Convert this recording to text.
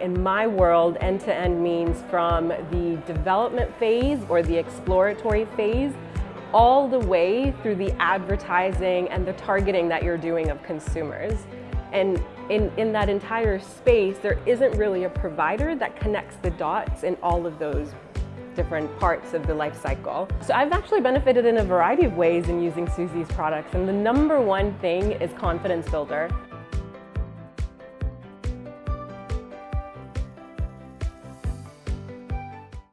In my world, end-to-end means from the development phase or the exploratory phase all the way through the advertising and the targeting that you're doing of consumers. And in, in that entire space, there isn't really a provider that connects the dots in all of those different parts of the life cycle. So I've actually benefited in a variety of ways in using Suzy's products, and the number one thing is confidence builder.